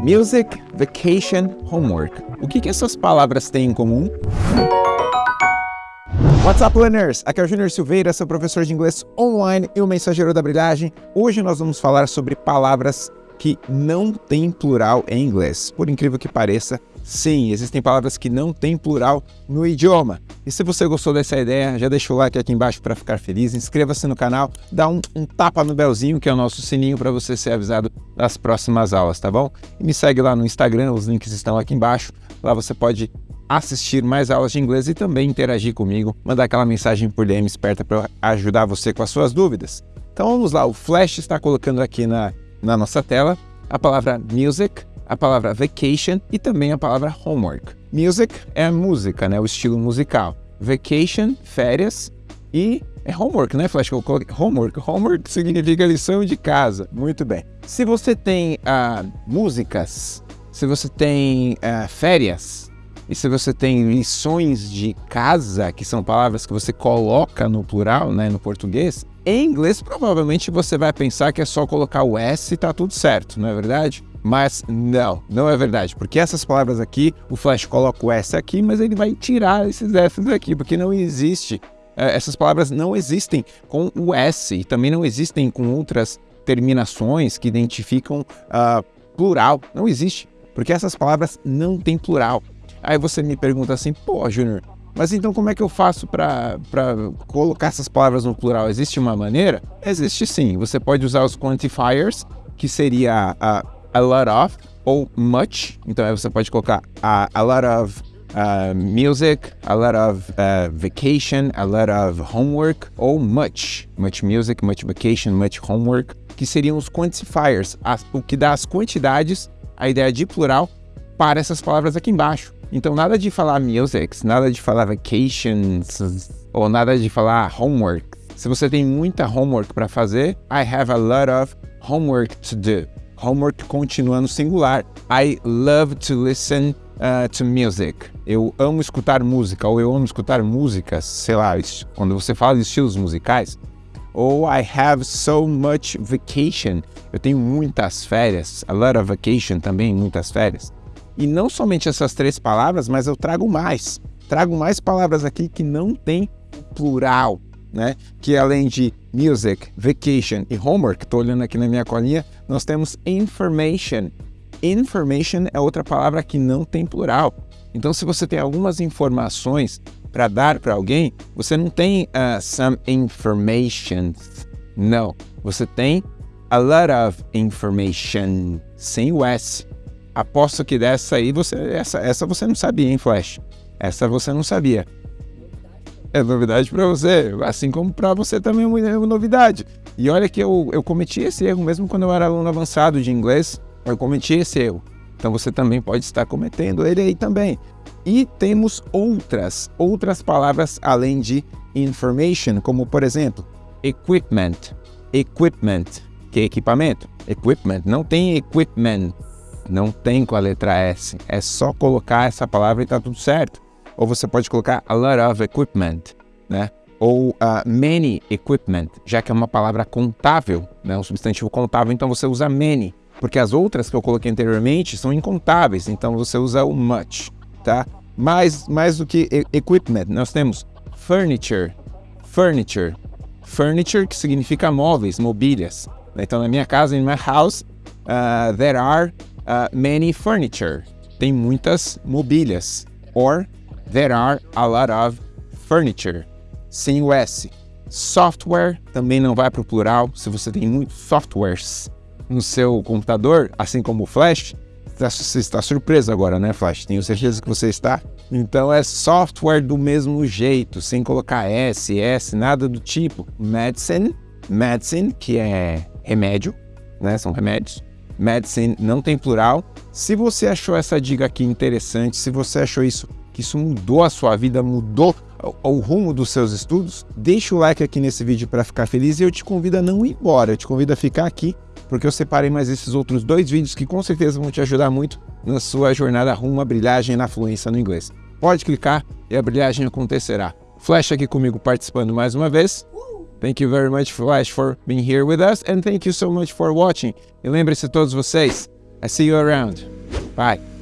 Music, Vacation, Homework. O que, que essas palavras têm em comum? What's up, learners? Aqui é o Júnior Silveira, seu professor de inglês online e o mensageiro da brilhagem. Hoje nós vamos falar sobre palavras que não têm plural em inglês. Por incrível que pareça, sim, existem palavras que não têm plural no idioma. E se você gostou dessa ideia, já deixa o like aqui embaixo para ficar feliz, inscreva-se no canal, dá um, um, tapa no belzinho, que é o nosso sininho para você ser avisado das próximas aulas, tá bom? E me segue lá no Instagram, os links estão aqui embaixo. Lá você pode assistir mais aulas de inglês e também interagir comigo, mandar aquela mensagem por DM esperta para ajudar você com as suas dúvidas. Então vamos lá, o Flash está colocando aqui na na nossa tela a palavra music, a palavra vacation e também a palavra homework. Music é a música, né, o estilo musical. Vacation, férias e é homework, né, Flash? Eu coloquei homework. Homework significa lição de casa. Muito bem. Se você tem uh, músicas, se você tem uh, férias, e se você tem lições de casa, que são palavras que você coloca no plural, né, no português, em inglês, provavelmente você vai pensar que é só colocar o S e tá tudo certo, não é verdade? Mas não, não é verdade, porque essas palavras aqui, o Flash coloca o S aqui, mas ele vai tirar esses S daqui, porque não existe. É, essas palavras não existem com o S e também não existem com outras terminações que identificam uh, plural. Não existe, porque essas palavras não têm plural. Aí você me pergunta assim, pô, Júnior, mas então como é que eu faço para colocar essas palavras no plural? Existe uma maneira? Existe sim. Você pode usar os quantifiers, que seria a, a lot of ou much. Então aí você pode colocar a, a lot of uh, music, a lot of uh, vacation, a lot of homework ou much. Much music, much vacation, much homework, que seriam os quantifiers, as, o que dá as quantidades, a ideia de plural, para essas palavras aqui embaixo. Então, nada de falar music, nada de falar vacations, ou nada de falar homework. Se você tem muita homework para fazer, I have a lot of homework to do. Homework continua no singular. I love to listen uh, to music. Eu amo escutar música, ou eu amo escutar músicas, sei lá, quando você fala de estilos musicais. Ou I have so much vacation. Eu tenho muitas férias. A lot of vacation também, muitas férias. E não somente essas três palavras, mas eu trago mais. Trago mais palavras aqui que não tem plural, né? Que além de music, vacation e homework, estou olhando aqui na minha colinha, nós temos information. Information é outra palavra que não tem plural. Então, se você tem algumas informações para dar para alguém, você não tem uh, some information. Não, você tem a lot of information, sem o S. Aposto que dessa aí você. Essa, essa você não sabia, hein, Flash? Essa você não sabia. É novidade para você, assim como para você também é uma novidade. E olha que eu, eu cometi esse erro mesmo quando eu era aluno avançado de inglês, eu cometi esse erro. Então você também pode estar cometendo ele aí também. E temos outras, outras palavras além de information, como por exemplo, equipment. Equipment, que é equipamento. Equipment, não tem equipment não tem com a letra S. É só colocar essa palavra e tá tudo certo. Ou você pode colocar a lot of equipment, né? Ou uh, many equipment, já que é uma palavra contável, né? Um substantivo contável, então você usa many. Porque as outras que eu coloquei anteriormente são incontáveis, então você usa o much, tá? Mais, mais do que equipment, nós temos furniture, furniture, furniture que significa móveis, mobílias. Então na minha casa, in my house, uh, there are uh, many furniture. Tem muitas mobílias. Or there are a lot of furniture. Sem o S. Software também não vai para o plural. Se você tem muitos softwares no seu computador, assim como o Flash, tá, você está surpreso agora, né, Flash? Tenho certeza que você está. Então é software do mesmo jeito, sem colocar S, S, nada do tipo. Medicine, medicine, que é remédio, né? São remédios medicine não tem plural. Se você achou essa dica aqui interessante, se você achou isso que isso mudou a sua vida, mudou o, rumo dos seus estudos, deixa o like aqui nesse vídeo para ficar feliz e eu te convido a não ir embora, eu te convido a ficar aqui porque eu separei mais esses outros dois vídeos que com certeza vão te ajudar muito na sua jornada rumo à brilhagem na fluência no inglês. Pode clicar e a brilhagem acontecerá. Flash aqui comigo participando mais uma vez. Thank you very much, Flash, for being here with us, and thank you so much for watching. E lembre-se todos vocês, I see you around. Bye.